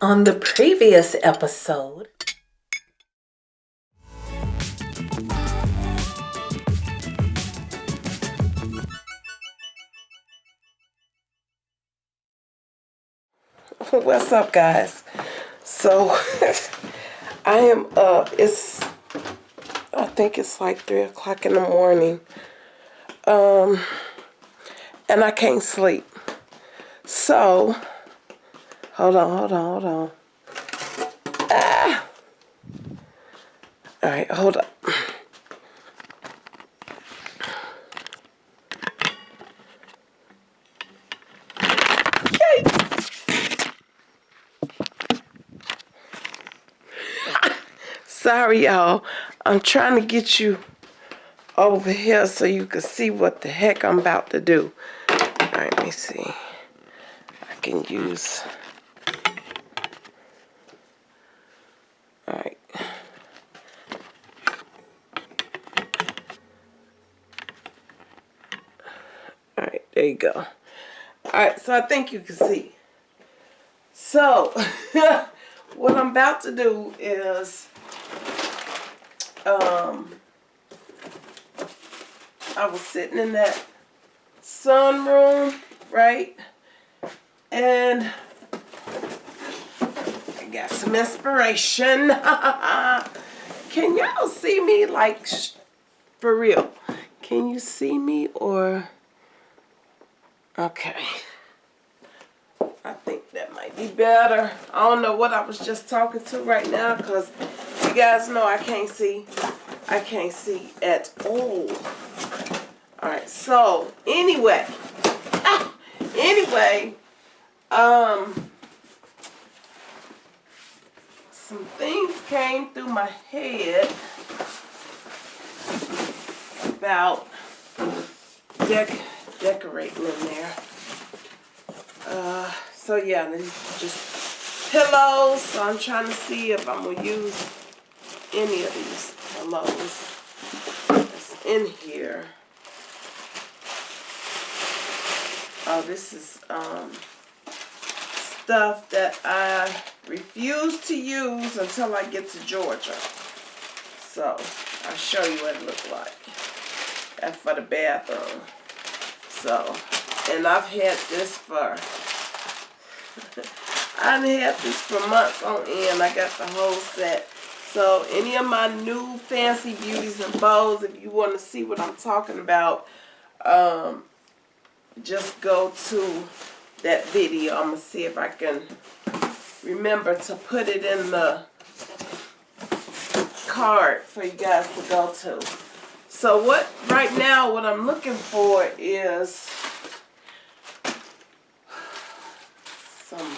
On the previous episode, What's up, guys? So, I am up. It's, I think it's like 3 o'clock in the morning. Um, and I can't sleep. So, hold on, hold on, hold on. Ah! All right, hold up. Sorry, y'all. I'm trying to get you over here so you can see what the heck I'm about to do. All right, let me see. I can use... All right. All right, there you go. All right, so I think you can see. So, what I'm about to do is um, I was sitting in that sunroom, right? And I got some inspiration. Can y'all see me like for real? Can you see me or okay? I think that might be better. I don't know what I was just talking to right now because you guys know I can't see. I can't see at all. Alright, so anyway. Ah, anyway, um some things came through my head about dec decorating in there. Uh, so yeah, just pillows. So I'm trying to see if I'm gonna use any of these pillows that's in here. Oh, this is um, stuff that I refuse to use until I get to Georgia. So, I'll show you what it looks like. That's for the bathroom. So, and I've had this for, I've had this for months on end. I got the whole set. So any of my new fancy beauties and bows, if you want to see what I'm talking about, um, just go to that video. I'm going to see if I can remember to put it in the card for you guys to go to. So what, right now, what I'm looking for is some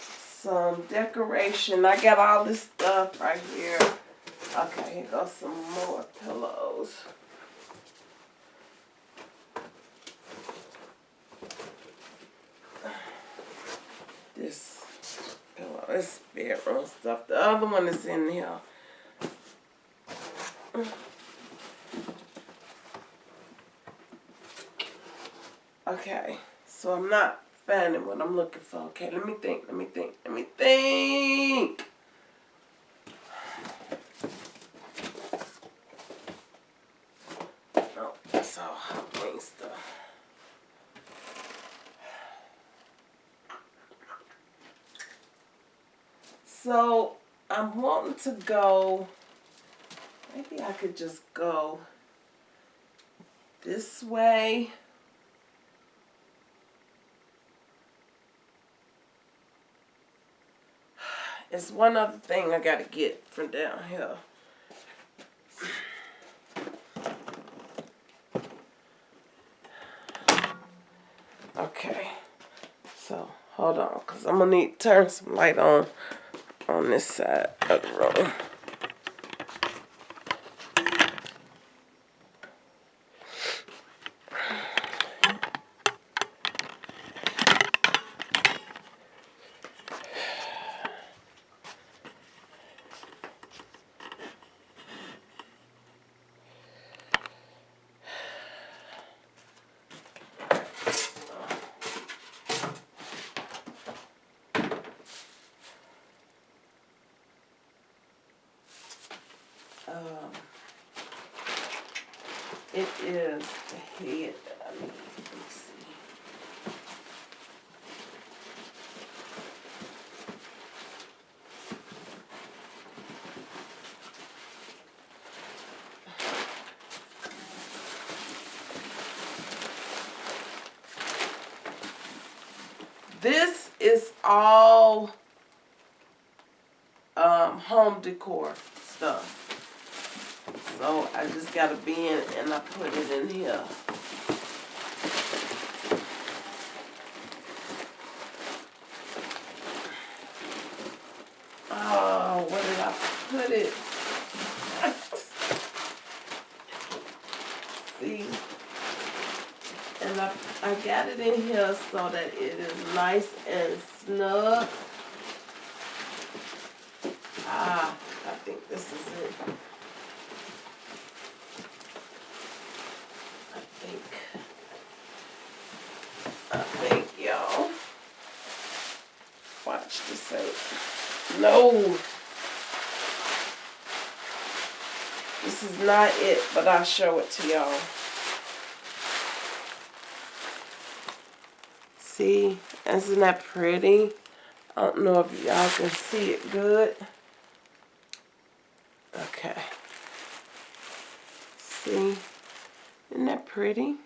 some decoration. I got all this stuff right here. Okay, here goes some more pillows. This pillow, this bedroom stuff. The other one is in here. Okay, so I'm not finding what I'm looking for. Okay, let me think, let me think, let me think. No, that's all stuff. So, I'm wanting to go, maybe I could just go this way. It's one other thing I got to get from down here. Okay. So, hold on. Because I'm to need to turn some light on on this side of the room. All um, home decor stuff. So I just got a bin and I put it in here. Oh, where did I put it? See? And I, I got it in here so that it is nice and snug. Ah, I think this is it. I think. I think, y'all. Watch this out. No. This is not it, but I'll show it to y'all. See, isn't that pretty? I don't know if y'all can see it good. Okay. See, isn't that pretty?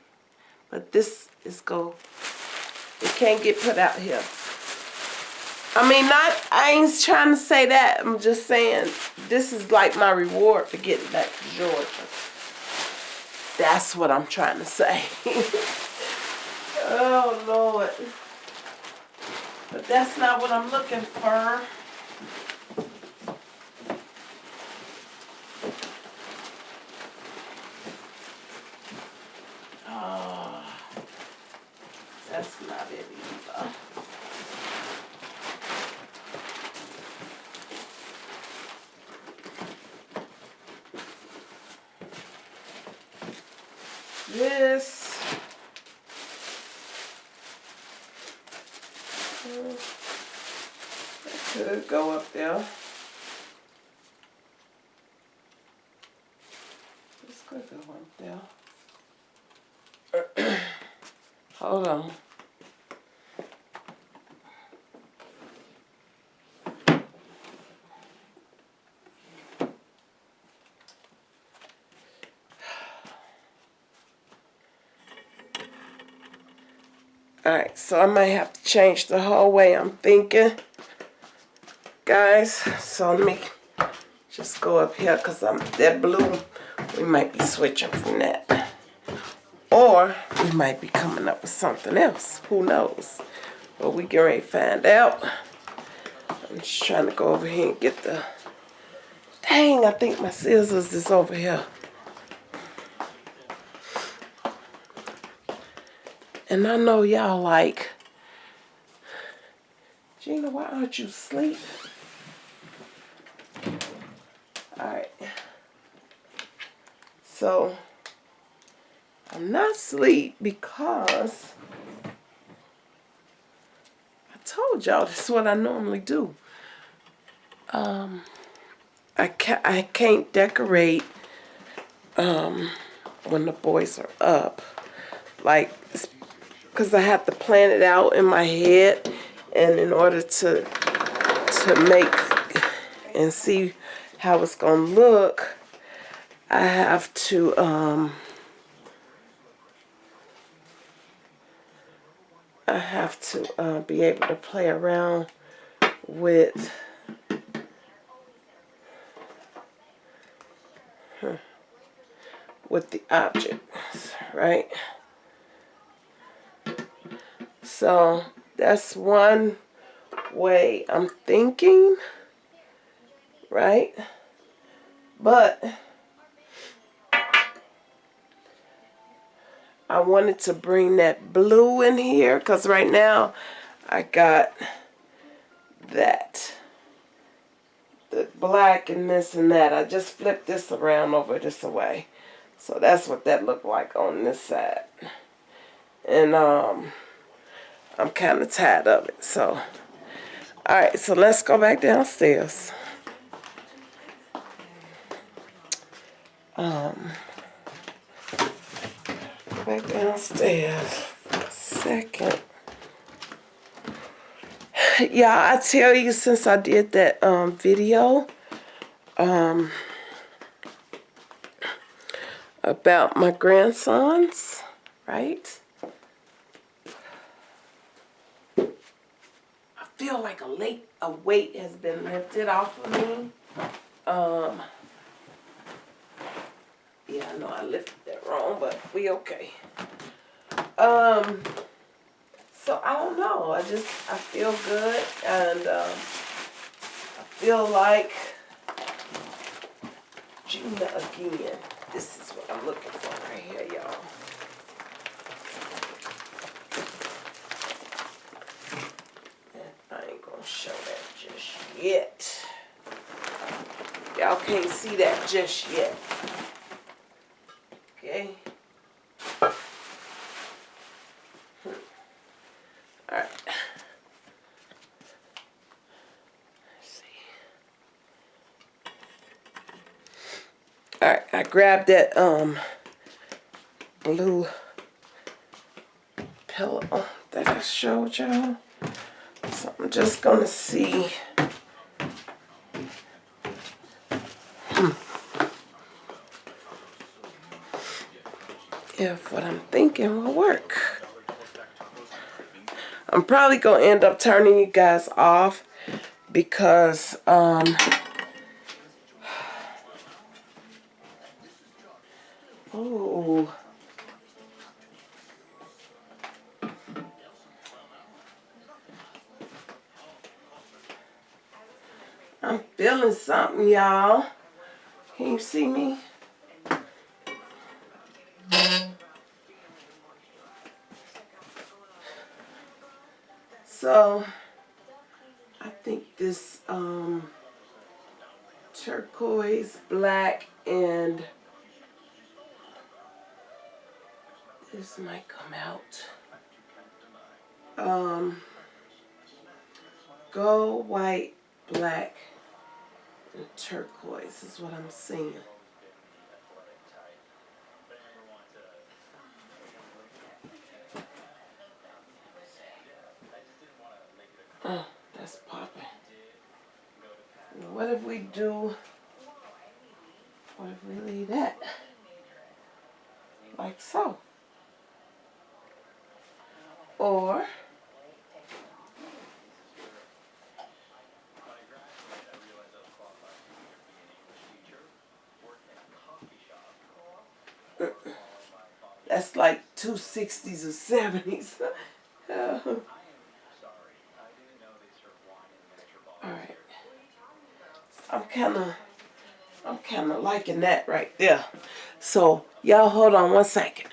But this is go, it can't get put out here. I mean, not, I ain't trying to say that. I'm just saying, this is like my reward for getting back to Georgia. That's what I'm trying to say. oh, Lord. But that's not what I'm looking for. Oh, that's not it either. This. uh, Could go up there. Could go up there. Hold on. Alright, so I might have to change the whole way I'm thinking. Guys, so let me just go up here because I'm that blue. We might be switching from that. Or we might be coming up with something else. Who knows? But we get ready find out. I'm just trying to go over here and get the... Dang, I think my scissors is over here. And I know y'all like, Gina, why aren't you asleep? Alright. So, I'm not asleep because I told y'all this is what I normally do. Um, I can't, I can't decorate um, when the boys are up. Like, because I have to plan it out in my head and in order to to make and see how it's gonna look I have to um I have to uh, be able to play around with with the objects right so that's one way I'm thinking, right? But I wanted to bring that blue in here because right now I got that. The black and this and that. I just flipped this around over this way. So that's what that looked like on this side. And um I'm kind of tired of it. So, all right, so let's go back downstairs. Um, back downstairs for a second. Yeah, I tell you, since I did that um, video um, about my grandsons, right? I feel like a late a weight has been lifted off of me. Um, yeah, I know I lifted wrong, but we okay. Um, so I don't know. I just I feel good, and um, I feel like Gina again. This is what I'm looking for right here, y'all. I ain't gonna show that just yet. Y'all can't see that just yet. Okay. Hmm. All right. Let's see. All right, I grabbed that um blue pillow that I showed y'all. So I'm just gonna see. If what I'm thinking will work. I'm probably gonna end up turning you guys off because um oh I'm feeling something y'all. Can you see me so I think this um turquoise black and this might come out. Um gold white black and turquoise is what I'm seeing That's popping. What if we do, what if we leave that like so? Or, that's like 260s or 70s. I'm kinda I'm kinda liking that right there. So y'all hold on one second.